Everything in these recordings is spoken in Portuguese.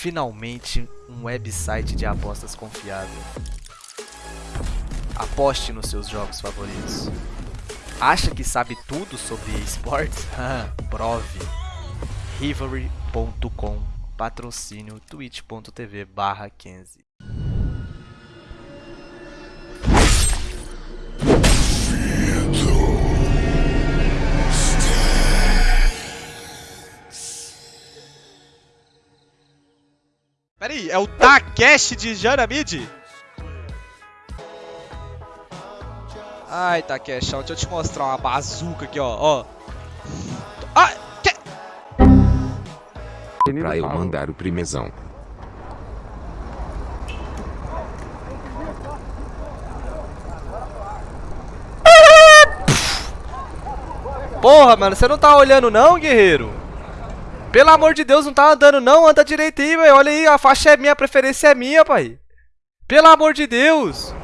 Finalmente, um website de apostas confiável. Aposte nos seus jogos favoritos. Acha que sabe tudo sobre esportes? Prove. Rivalry.com Patrocínio twitch.tv barra 15 É o Takeshi de Jaramid? Ai, Takeshi, deixa eu te mostrar uma bazuca aqui, ó. ó. Ah, que... Pra eu mandar o primezão. Porra, mano, você não tá olhando não, guerreiro? Pelo amor de Deus, não tá andando não, anda direito aí, velho. Olha aí, a faixa é minha, a preferência é minha, pai. Pelo amor de Deus.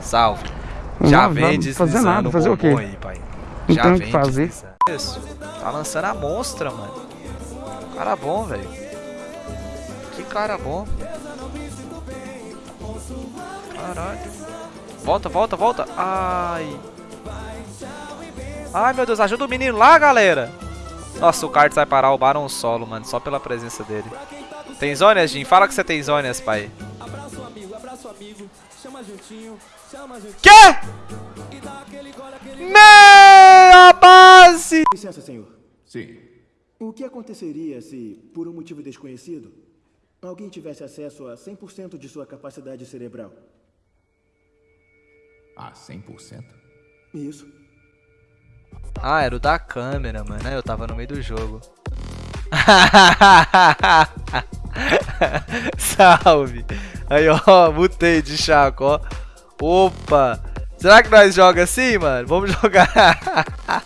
Salve. Já Não, vem não fazer nada, fazer o quê? aí, pai. Não Já tem vem que fazer. Tá lançando a monstra, mano. Cara bom, velho. Que cara bom. Caralho. Volta, volta, volta. Ai. Ai, meu Deus, ajuda o menino lá, galera. Nossa, o Cards vai parar o Baron solo, mano, só pela presença dele. Tem zônias, Jim? Fala que você tem zônias, pai. Quê? Meia base! Licença, senhor. Sim. O que aconteceria se, por um motivo desconhecido, alguém tivesse acesso a 100% de sua capacidade cerebral? Ah, 100%? Isso. Ah, era o da câmera, mano. Eu tava no meio do jogo. Salve. Aí, ó, mutei de chaco, ó. Opa. Será que nós joga assim, mano? Vamos jogar.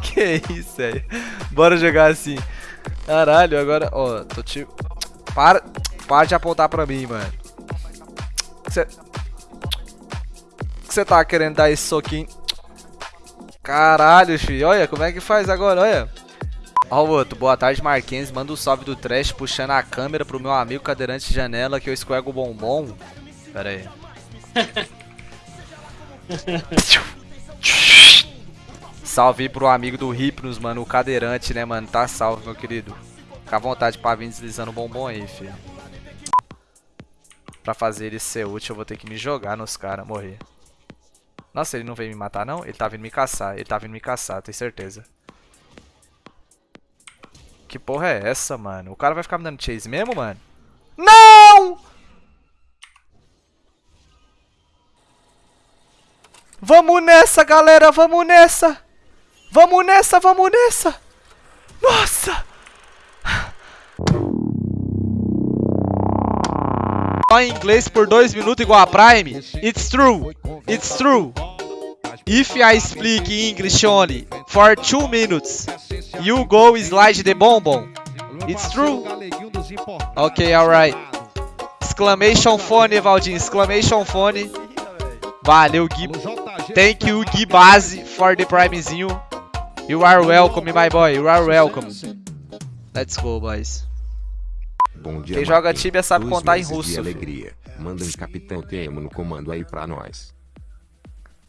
que isso, velho. Bora jogar assim. Caralho, agora, ó, tô te... Para, para de apontar pra mim, mano. Você... Você tá querendo dar esse soquinho? Caralho, filho. Olha, como é que faz agora, olha. Ó o outro. Boa tarde, Marquinhos. Manda um salve do trash puxando a câmera pro meu amigo cadeirante de janela que eu escorrego o bombom. Pera aí. salve pro amigo do Hypnos, mano. O cadeirante, né, mano? Tá salve, meu querido. Fica à vontade pra vir deslizando o bombom aí, filho. Pra fazer ele ser útil, eu vou ter que me jogar nos caras, morrer. Nossa, ele não veio me matar, não? Ele tá vindo me caçar. Ele tá vindo me caçar, tenho certeza. Que porra é essa, mano? O cara vai ficar me dando chase mesmo, mano? Não! Vamos nessa, galera! Vamos nessa! Vamos nessa, vamos nessa! Nossa! Só em inglês por 2 minutos igual a Prime? It's true. It's true. If I speak English only for 2 minutes, you go slide the bonbon. It's true. Ok, alright. Exclamation phone, Evaldinho. Exclamation phone. Valeu, Gui. Thank you, Gui Base, for the primezinho. You are welcome, my boy. You are welcome. Let's go, boys. Bom dia, Quem joga. Tibia sabe Dois contar em meses de russo, filho. alegria. Manda um Capitão Temo no comando aí pra nós.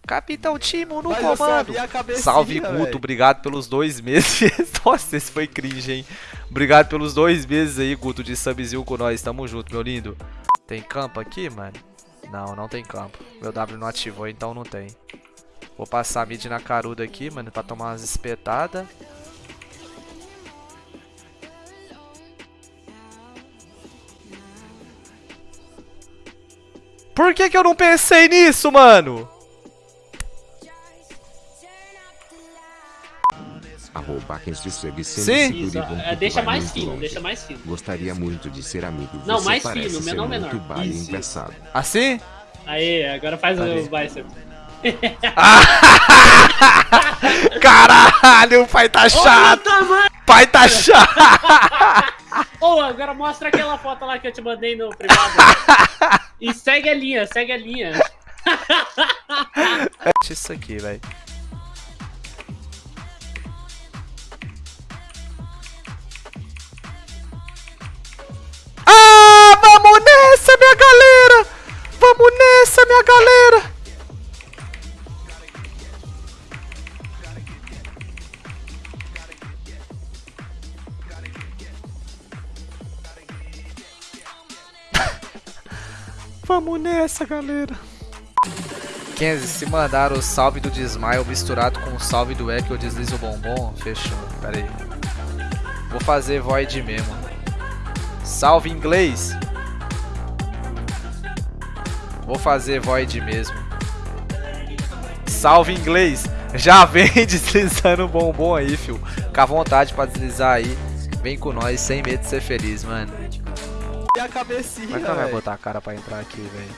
Capitão Timo no Mas comando. a Salve Guto, velho. obrigado pelos dois meses. Nossa, esse foi cringe, hein? Obrigado pelos dois meses aí, Guto, de subzil com nós. Tamo junto, meu lindo. Tem campo aqui, mano? Não, não tem campo. Meu W não ativou, então não tem. Vou passar mid na caruda aqui, mano, pra tomar umas espetadas. Por que que eu não pensei nisso, mano? Arroba quem se segue Sim. é, deixa mais fino, longe. deixa mais fino. Gostaria muito de ser amigo. Não, Você mais parece fino, menor, menor. muito. Assim? Aí, agora faz Ali. o bicep. Caralho, o pai tá chato. Pai tá chato. Ô, agora mostra aquela foto lá que eu te mandei no privado. E segue a linha, segue a linha. é isso aqui, velho. Ah, vamos nessa, minha galera! Vamos nessa, minha galera! Kenzie, se mandar o salve do Desmaio misturado com o salve do E que eu deslizo o bombom, fechou. Pera aí. Vou fazer void mesmo. Salve inglês. Vou fazer void mesmo. Salve inglês. Já vem deslizando o bombom aí, fio. Fica à vontade pra deslizar aí. Vem com nós, sem medo de ser feliz, mano. E a cabecinha, Como é que ela vai botar a cara pra entrar aqui, velho?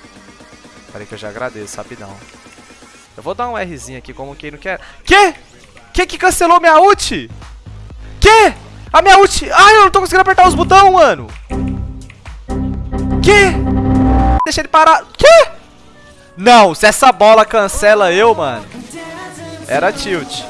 Peraí que eu já agradeço, rapidão. Eu vou dar um Rzinho aqui, como quem não quer... Que? Que que cancelou minha ult? Que? A minha ult... Ai, eu não tô conseguindo apertar os botões, mano. Que? Deixa ele parar... Que? Não, se essa bola cancela eu, mano... Era tilt.